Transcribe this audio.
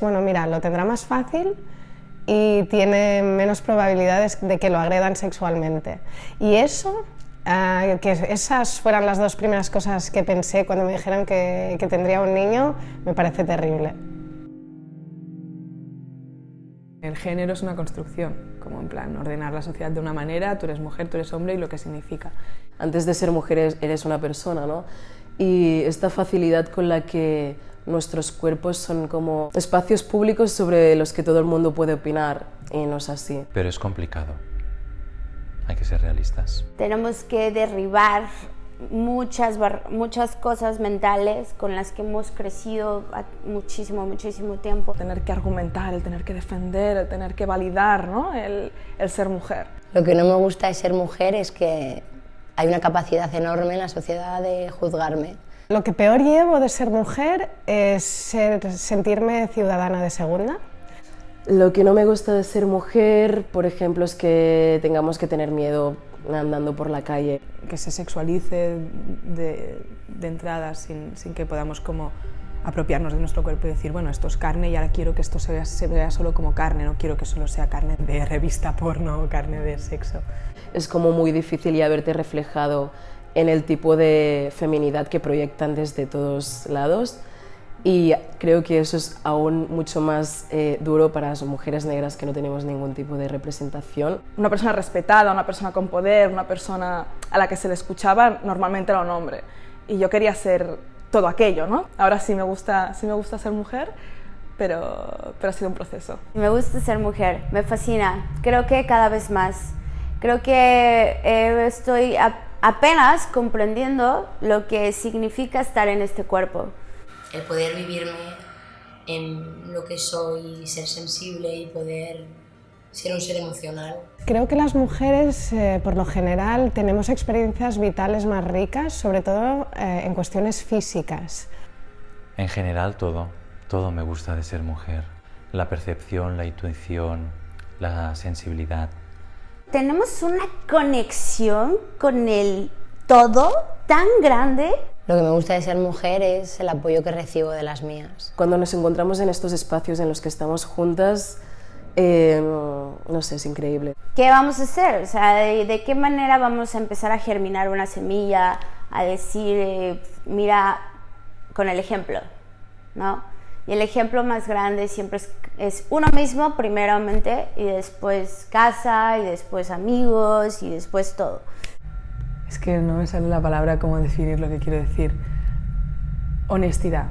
Bueno, mira, lo tendrá más fácil y tiene menos probabilidades de que lo agredan sexualmente. Y eso, ah, que esas fueran las dos primeras cosas que pensé cuando me dijeron que, que tendría un niño, me parece terrible. El género es una construcción, como en plan ordenar la sociedad de una manera, tú eres mujer, tú eres hombre y lo que significa. Antes de ser mujer eres una persona, ¿no? Y esta facilidad con la que nuestros cuerpos son como espacios públicos sobre los que todo el mundo puede opinar y no es así. Pero es complicado. Hay que ser realistas. Tenemos que derribar muchas, muchas cosas mentales con las que hemos crecido muchísimo, muchísimo tiempo. Tener que argumentar, el tener que defender, el tener que validar ¿no? el, el ser mujer. Lo que no me gusta de ser mujer es que hay una capacidad enorme en la sociedad de juzgarme. Lo que peor llevo de ser mujer es sentirme ciudadana de segunda. Lo que no me gusta de ser mujer, por ejemplo, es que tengamos que tener miedo andando por la calle. Que se sexualice de, entrada sin, sin, que podamos como apropiarnos de nuestro cuerpo y decir, bueno, esto es carne y ahora quiero que esto se vea, se vea solo como carne, no quiero que solo sea carne de revista porno o carne de sexo. Es como muy difícil ya verte reflejado en el tipo de feminidad que proyectan desde todos lados y creo que eso es aún mucho más eh, duro para las mujeres negras que no tenemos ningún tipo de representación. Una persona respetada, una persona con poder, una persona a la que se le escuchaba normalmente era un hombre y yo quería ser todo aquello, ¿no? Ahora sí me gusta, sí me gusta ser mujer, pero, pero ha sido un proceso. Me gusta ser mujer, me fascina, creo que cada vez más. Creo que eh, estoy apenas comprendiendo lo que significa estar en este cuerpo. El poder vivirme en lo que soy, ser sensible y poder ser un ser emocional. Creo que las mujeres, eh, por lo general, tenemos experiencias vitales más ricas, sobre todo eh, en cuestiones físicas. En general, todo. Todo me gusta de ser mujer. La percepción, la intuición, la sensibilidad, tenemos una conexión con el todo tan grande. Lo que me gusta de ser mujer es el apoyo que recibo de las mías. Cuando nos encontramos en estos espacios en los que estamos juntas, eh, no sé, es increíble. ¿Qué vamos a hacer? O sea, ¿de, qué manera vamos a empezar a germinar una semilla? A decir, eh, mira, con el ejemplo, ¿no? Y el ejemplo más grande siempre es, uno mismo, primeramente, y después casa, y después amigos, y después todo. Es que no me sale la palabra cómo definir lo que quiero decir. Honestidad.